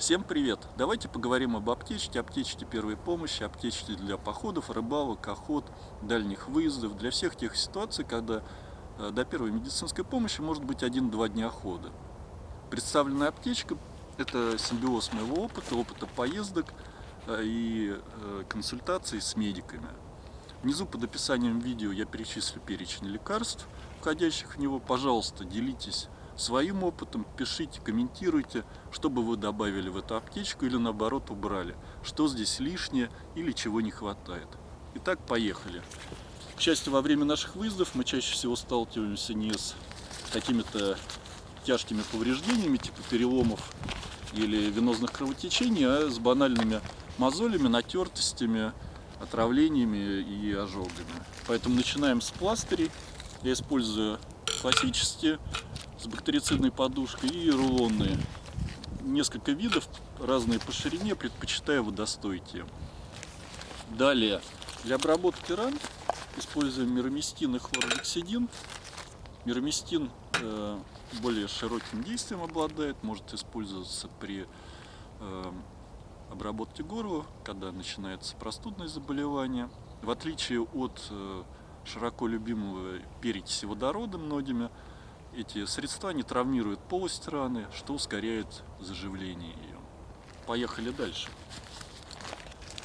Всем привет! Давайте поговорим об аптечке, аптечке первой помощи, аптечке для походов, рыбалок, охот, дальних выездов, для всех тех ситуаций, когда э, до первой медицинской помощи может быть один-два дня хода. Представленная аптечка – это симбиоз моего опыта, опыта поездок э, и э, консультаций с медиками. Внизу под описанием видео я перечислю перечень лекарств, входящих в него. Пожалуйста, делитесь своим опытом, пишите, комментируйте, что бы вы добавили в эту аптечку или наоборот убрали, что здесь лишнее или чего не хватает. Итак, поехали. К счастью, во время наших выездов мы чаще всего сталкиваемся не с какими-то тяжкими повреждениями, типа переломов или венозных кровотечений, а с банальными мозолями, натертостями, отравлениями и ожогами. Поэтому начинаем с пластырей. Я использую классические с бактерицидной подушкой и рулонные. Несколько видов, разные по ширине, предпочитаю водостойкие. Далее, для обработки ран используем мироместин и хлоргексидин. Мироместин э, более широким действием обладает, может использоваться при э, обработке горла, когда начинается простудное заболевание. В отличие от э, широко любимого перекиси водорода многими, эти средства не травмируют полость раны, что ускоряет заживление ее. Поехали дальше.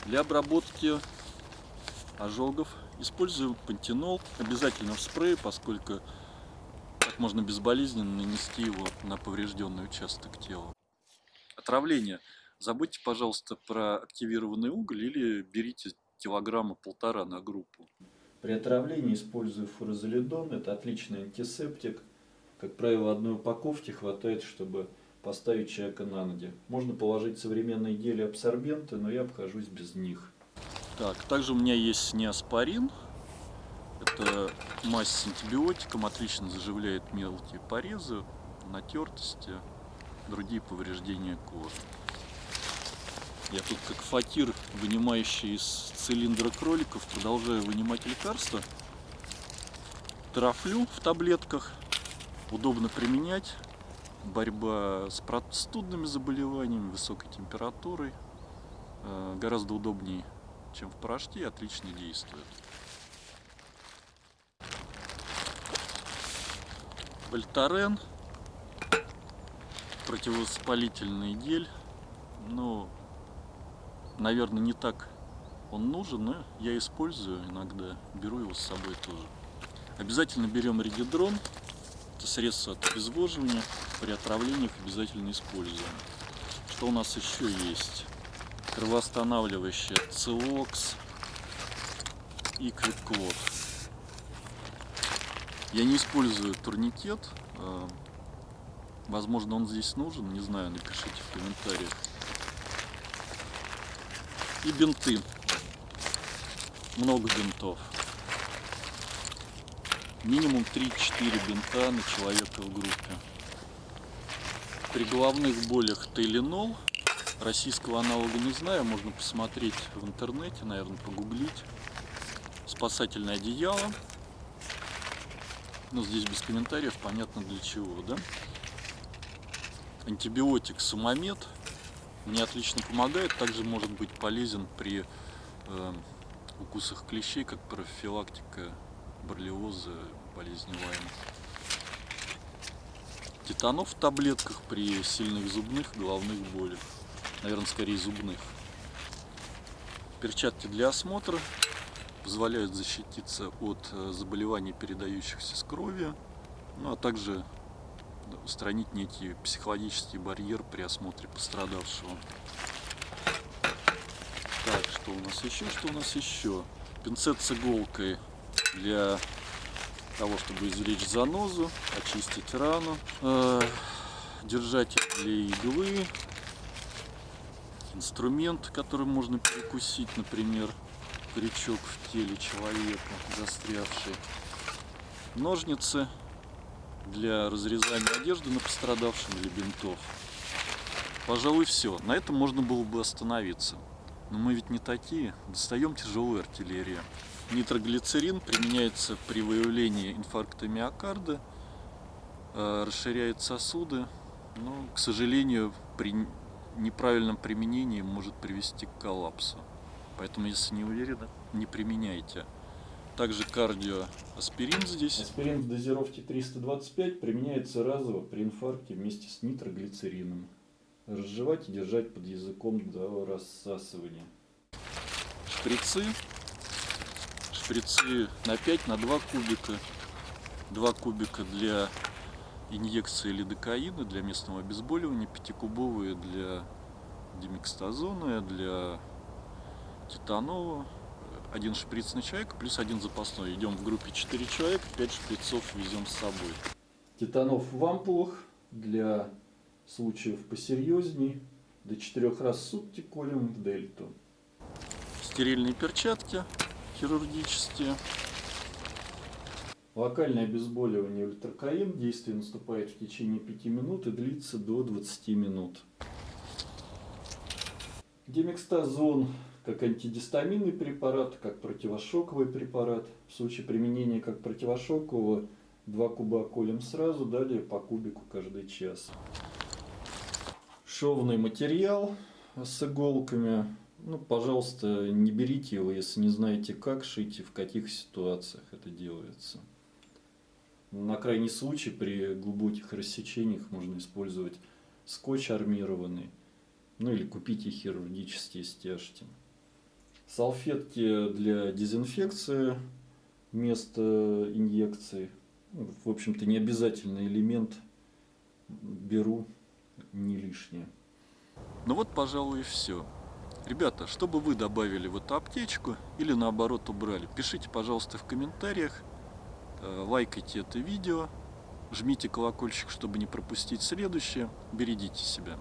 Для обработки ожогов использую пантенол, обязательно в спрее, поскольку так можно безболезненно нанести его на поврежденный участок тела. Отравление. Забудьте, пожалуйста, про активированный уголь или берите килограмма полтора на группу. При отравлении использую фурозолидон, это отличный антисептик – как правило, одной упаковки хватает, чтобы поставить человека на ноги. Можно положить современные гели абсорбенты, но я обхожусь без них. Так, также у меня есть неоспорин. Это мазь с антибиотиком, отлично заживляет мелкие порезы, натертости, другие повреждения кожи. Я тут как фатир, вынимающий из цилиндра кроликов, продолжаю вынимать лекарства. Трафлю в таблетках удобно применять. Борьба с простудными заболеваниями, высокой температурой. Э, гораздо удобнее, чем в порошке, отлично действует. Вольтарен. Противовоспалительный гель. Ну, наверное, не так он нужен, но я использую иногда. Беру его с собой тоже. Обязательно берем регидрон это средство от обезвоживания. При отравлениях обязательно используем. Что у нас еще есть? Кровоостанавливающее Целокс и Квиклот. Я не использую турникет. А, возможно, он здесь нужен. Не знаю, напишите в комментариях. И бинты. Много бинтов минимум 3-4 бинта на человека в группе. При головных болях Теленол, российского аналога не знаю, можно посмотреть в интернете, наверное, погуглить. Спасательное одеяло. Но здесь без комментариев, понятно для чего, да? Антибиотик Сумамед мне отлично помогает, также может быть полезен при э, укусах клещей, как профилактика боррелиоза, болезни Лайма. Титанов в таблетках при сильных зубных, головных болях. Наверное, скорее зубных. Перчатки для осмотра позволяют защититься от э, заболеваний, передающихся с крови, ну а также устранить некий психологический барьер при осмотре пострадавшего. Так, что у нас еще? Что у нас еще? Пинцет с иголкой для того, чтобы извлечь занозу, очистить рану, э, держатель для иглы, инструмент, которым можно перекусить, например, крючок в теле человека застрявший, ножницы для разрезания одежды на пострадавшем или бинтов. Пожалуй, все. На этом можно было бы остановиться. Но мы ведь не такие. Достаем тяжелую артиллерию. Нитроглицерин применяется при выявлении инфаркта миокарда, э, расширяет сосуды, но, к сожалению, при неправильном применении может привести к коллапсу. Поэтому, если не уверены, не применяйте. Также кардиоаспирин здесь. Аспирин в дозировке 325 применяется разово при инфаркте вместе с нитроглицерином. Разжевать и держать под языком до рассасывания. Шприцы. Шприцы на 5, на 2 кубика. 2 кубика для инъекции лидокаина, для местного обезболивания. 5-кубовые для демикстазона, для титанова. Один шприц на человека плюс один запасной. Идем в группе 4 человек, 5 шприцов везем с собой. Титанов в ампулах для случаев посерьезней. До 4 раз в сутки колем в дельту. Стерильные перчатки хирургические. Локальное обезболивание ультракаин. Действие наступает в течение 5 минут и длится до 20 минут. Демекстазон как антигистаминный препарат, как противошоковый препарат. В случае применения как противошокового 2 куба колем сразу, далее по кубику каждый час. Шовный материал с иголками. Ну, пожалуйста, не берите его, если не знаете как шить и в каких ситуациях это делается. На крайний случай при глубоких рассечениях можно использовать скотч армированный. Ну или купите хирургические стяжки. Салфетки для дезинфекции вместо инъекции. В общем-то, не обязательный элемент. Беру не лишнее. Ну вот, пожалуй, и все. Ребята, что бы вы добавили в эту аптечку или наоборот убрали, пишите, пожалуйста, в комментариях, э, лайкайте это видео, жмите колокольчик, чтобы не пропустить следующее, берегите себя.